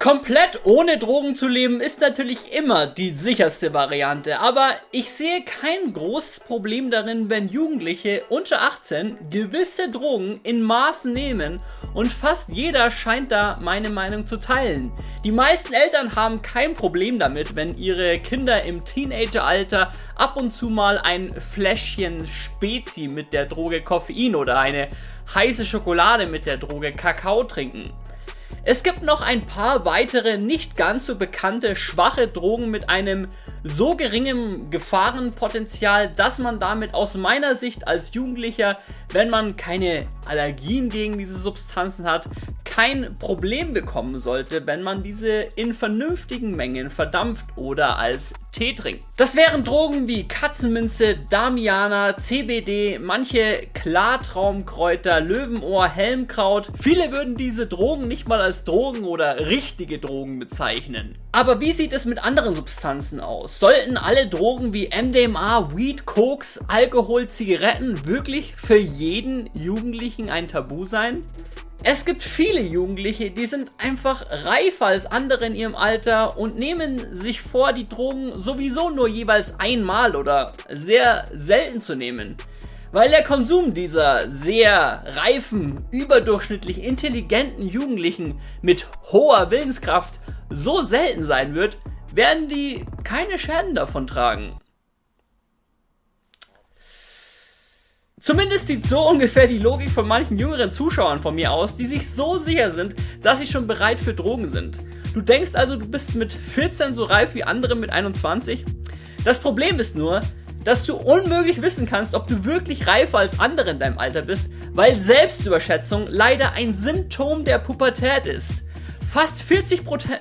Komplett ohne Drogen zu leben ist natürlich immer die sicherste Variante, aber ich sehe kein großes Problem darin, wenn Jugendliche unter 18 gewisse Drogen in Maßen nehmen und fast jeder scheint da meine Meinung zu teilen. Die meisten Eltern haben kein Problem damit, wenn ihre Kinder im Teenageralter ab und zu mal ein Fläschchen Spezi mit der Droge Koffein oder eine heiße Schokolade mit der Droge Kakao trinken. Es gibt noch ein paar weitere nicht ganz so bekannte schwache Drogen mit einem so geringem Gefahrenpotenzial, dass man damit aus meiner Sicht als Jugendlicher, wenn man keine Allergien gegen diese Substanzen hat, kein Problem bekommen sollte, wenn man diese in vernünftigen Mengen verdampft oder als Tee trinkt. Das wären Drogen wie Katzenminze, Damiana, CBD, manche Klartraumkräuter, Löwenohr, Helmkraut. Viele würden diese Drogen nicht mal als Drogen oder richtige Drogen bezeichnen. Aber wie sieht es mit anderen Substanzen aus? Sollten alle Drogen wie MDMA, Weed, Koks, Alkohol, Zigaretten wirklich für jeden Jugendlichen ein Tabu sein? Es gibt viele Jugendliche, die sind einfach reifer als andere in ihrem Alter und nehmen sich vor, die Drogen sowieso nur jeweils einmal oder sehr selten zu nehmen. Weil der Konsum dieser sehr reifen, überdurchschnittlich intelligenten Jugendlichen mit hoher Willenskraft so selten sein wird, werden die keine Schäden davon tragen. Zumindest sieht so ungefähr die Logik von manchen jüngeren Zuschauern von mir aus, die sich so sicher sind, dass sie schon bereit für Drogen sind. Du denkst also, du bist mit 14 so reif wie andere mit 21? Das Problem ist nur, dass du unmöglich wissen kannst, ob du wirklich reifer als andere in deinem Alter bist, weil Selbstüberschätzung leider ein Symptom der Pubertät ist. Fast 40 Prozent...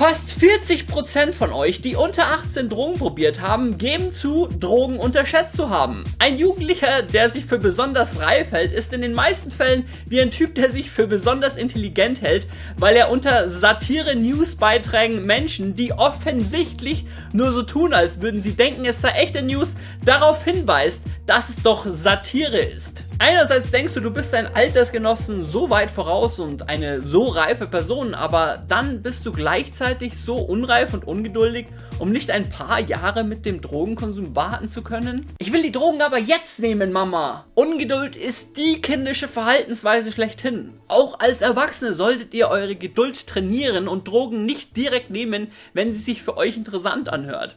Fast 40% von euch, die unter 18 Drogen probiert haben, geben zu, Drogen unterschätzt zu haben. Ein Jugendlicher, der sich für besonders reif hält, ist in den meisten Fällen wie ein Typ, der sich für besonders intelligent hält, weil er unter Satire-News-Beiträgen Menschen, die offensichtlich nur so tun, als würden sie denken, es sei echte News, darauf hinweist, dass es doch Satire ist. Einerseits denkst du, du bist dein Altersgenossen so weit voraus und eine so reife Person, aber dann bist du gleichzeitig so unreif und ungeduldig, um nicht ein paar Jahre mit dem Drogenkonsum warten zu können? Ich will die Drogen aber jetzt nehmen, Mama! Ungeduld ist die kindische Verhaltensweise schlechthin. Auch als Erwachsene solltet ihr eure Geduld trainieren und Drogen nicht direkt nehmen, wenn sie sich für euch interessant anhört.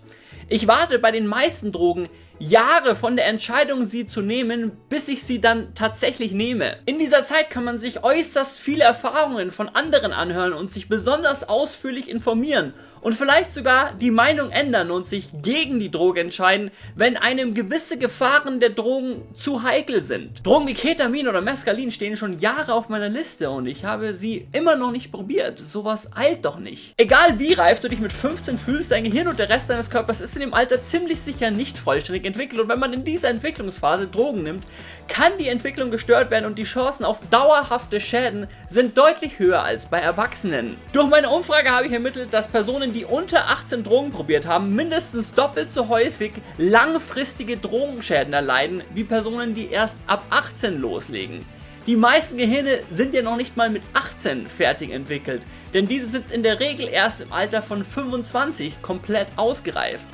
Ich warte bei den meisten Drogen Jahre von der Entscheidung, sie zu nehmen, bis ich sie dann tatsächlich nehme. In dieser Zeit kann man sich äußerst viele Erfahrungen von anderen anhören und sich besonders ausführlich informieren und vielleicht sogar die Meinung ändern und sich gegen die Droge entscheiden, wenn einem gewisse Gefahren der Drogen zu heikel sind. Drogen wie Ketamin oder Mescalin stehen schon Jahre auf meiner Liste und ich habe sie immer noch nicht probiert. Sowas eilt doch nicht. Egal wie reif du dich mit 15 fühlst, dein Gehirn und der Rest deines Körpers ist in dem Alter ziemlich sicher nicht vollständig entwickelt und wenn man in dieser Entwicklungsphase Drogen nimmt, kann die Entwicklung gestört werden und die Chancen auf dauerhafte Schäden sind deutlich höher als bei Erwachsenen. Durch meine Umfrage habe ich ermittelt, dass Personen, die unter 18 Drogen probiert haben, mindestens doppelt so häufig langfristige Drogenschäden erleiden, wie Personen, die erst ab 18 loslegen. Die meisten Gehirne sind ja noch nicht mal mit 18 fertig entwickelt, denn diese sind in der Regel erst im Alter von 25 komplett ausgereift.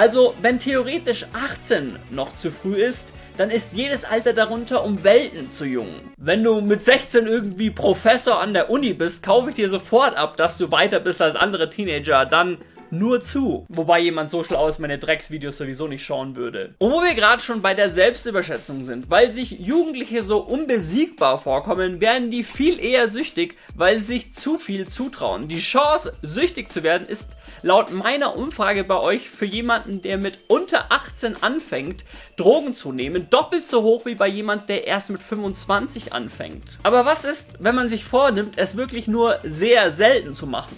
Also wenn theoretisch 18 noch zu früh ist, dann ist jedes Alter darunter um Welten zu jung. Wenn du mit 16 irgendwie Professor an der Uni bist, kaufe ich dir sofort ab, dass du weiter bist als andere Teenager. Dann nur zu. Wobei jemand so schlau ist, meine Drecksvideos sowieso nicht schauen würde. Und wo wir gerade schon bei der Selbstüberschätzung sind, weil sich Jugendliche so unbesiegbar vorkommen, werden die viel eher süchtig, weil sie sich zu viel zutrauen. Die Chance, süchtig zu werden, ist laut meiner Umfrage bei euch für jemanden, der mit unter 18 anfängt, Drogen zu nehmen, doppelt so hoch wie bei jemand, der erst mit 25 anfängt. Aber was ist, wenn man sich vornimmt, es wirklich nur sehr selten zu machen?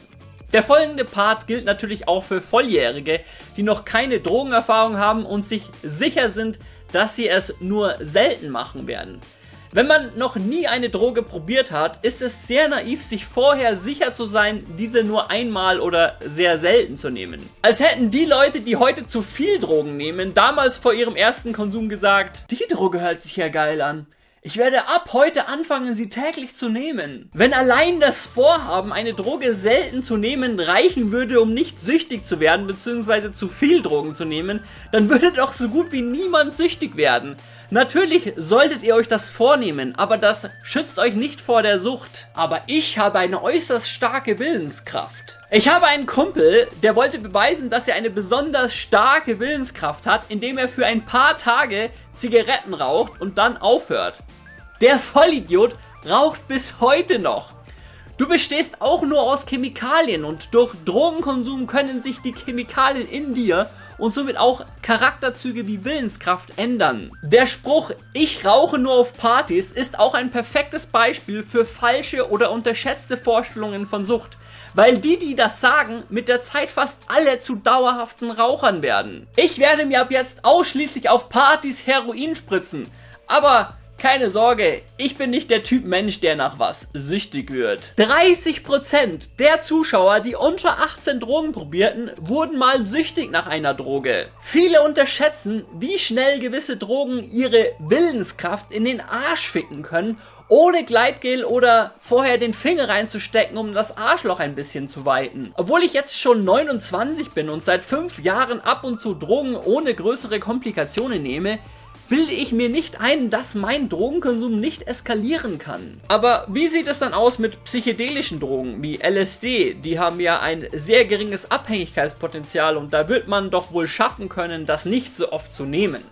Der folgende Part gilt natürlich auch für Volljährige, die noch keine Drogenerfahrung haben und sich sicher sind, dass sie es nur selten machen werden. Wenn man noch nie eine Droge probiert hat, ist es sehr naiv, sich vorher sicher zu sein, diese nur einmal oder sehr selten zu nehmen. Als hätten die Leute, die heute zu viel Drogen nehmen, damals vor ihrem ersten Konsum gesagt, die Droge hört sich ja geil an. Ich werde ab heute anfangen, sie täglich zu nehmen. Wenn allein das Vorhaben, eine Droge selten zu nehmen, reichen würde, um nicht süchtig zu werden, beziehungsweise zu viel Drogen zu nehmen, dann würde doch so gut wie niemand süchtig werden. Natürlich solltet ihr euch das vornehmen, aber das schützt euch nicht vor der Sucht. Aber ich habe eine äußerst starke Willenskraft. Ich habe einen Kumpel, der wollte beweisen, dass er eine besonders starke Willenskraft hat, indem er für ein paar Tage Zigaretten raucht und dann aufhört. Der Vollidiot raucht bis heute noch. Du bestehst auch nur aus Chemikalien und durch Drogenkonsum können sich die Chemikalien in dir und somit auch Charakterzüge wie Willenskraft ändern. Der Spruch, ich rauche nur auf Partys, ist auch ein perfektes Beispiel für falsche oder unterschätzte Vorstellungen von Sucht weil die, die das sagen, mit der Zeit fast alle zu dauerhaften Rauchern werden. Ich werde mir ab jetzt ausschließlich auf Partys Heroin spritzen, aber keine Sorge, ich bin nicht der Typ Mensch, der nach was süchtig wird. 30% der Zuschauer, die unter 18 Drogen probierten, wurden mal süchtig nach einer Droge. Viele unterschätzen, wie schnell gewisse Drogen ihre Willenskraft in den Arsch ficken können, ohne Gleitgel oder vorher den Finger reinzustecken, um das Arschloch ein bisschen zu weiten. Obwohl ich jetzt schon 29 bin und seit 5 Jahren ab und zu Drogen ohne größere Komplikationen nehme, bilde ich mir nicht ein, dass mein Drogenkonsum nicht eskalieren kann. Aber wie sieht es dann aus mit psychedelischen Drogen wie LSD? Die haben ja ein sehr geringes Abhängigkeitspotenzial und da wird man doch wohl schaffen können, das nicht so oft zu nehmen.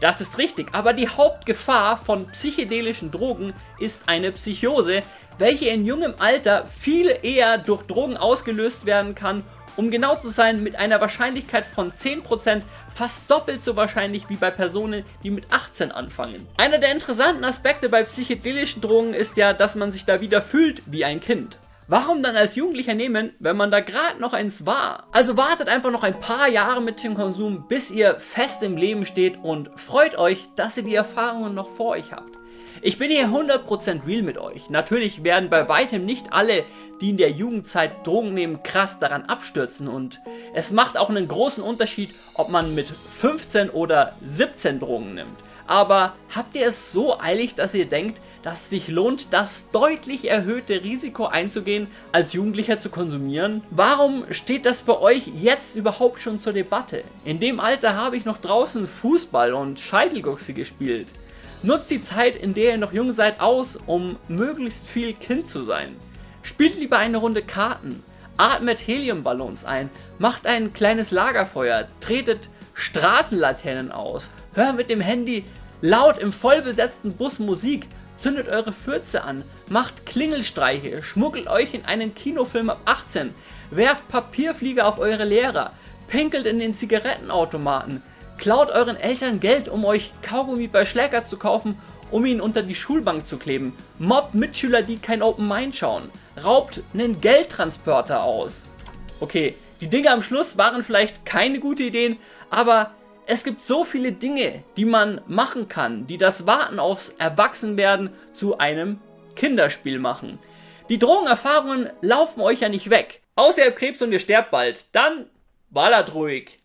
Das ist richtig, aber die Hauptgefahr von psychedelischen Drogen ist eine Psychose, welche in jungem Alter viel eher durch Drogen ausgelöst werden kann um genau zu sein, mit einer Wahrscheinlichkeit von 10% fast doppelt so wahrscheinlich wie bei Personen, die mit 18 anfangen. Einer der interessanten Aspekte bei psychedelischen Drogen ist ja, dass man sich da wieder fühlt wie ein Kind. Warum dann als Jugendlicher nehmen, wenn man da gerade noch eins war? Also wartet einfach noch ein paar Jahre mit dem Konsum, bis ihr fest im Leben steht und freut euch, dass ihr die Erfahrungen noch vor euch habt. Ich bin hier 100% real mit euch. Natürlich werden bei weitem nicht alle, die in der Jugendzeit Drogen nehmen, krass daran abstürzen und es macht auch einen großen Unterschied, ob man mit 15 oder 17 Drogen nimmt. Aber habt ihr es so eilig, dass ihr denkt, dass es sich lohnt, das deutlich erhöhte Risiko einzugehen, als Jugendlicher zu konsumieren? Warum steht das bei euch jetzt überhaupt schon zur Debatte? In dem Alter habe ich noch draußen Fußball und Scheitelguchse gespielt. Nutzt die Zeit, in der ihr noch jung seid, aus, um möglichst viel Kind zu sein. Spielt lieber eine Runde Karten, atmet Heliumballons ein, macht ein kleines Lagerfeuer, tretet Straßenlaternen aus, hört mit dem Handy laut im vollbesetzten Bus Musik, zündet eure Fürze an, macht Klingelstreiche, schmuggelt euch in einen Kinofilm ab 18, werft Papierflieger auf eure Lehrer, pinkelt in den Zigarettenautomaten, Klaut euren Eltern Geld, um euch Kaugummi bei Schläger zu kaufen, um ihn unter die Schulbank zu kleben. Mobbt Mitschüler, die kein Open Mind schauen. Raubt einen Geldtransporter aus. Okay, die Dinge am Schluss waren vielleicht keine gute Ideen, aber es gibt so viele Dinge, die man machen kann, die das Warten aufs Erwachsenwerden zu einem Kinderspiel machen. Die Drogenerfahrungen laufen euch ja nicht weg. Außer ihr habt Krebs und ihr sterbt bald. Dann ballert ruhig.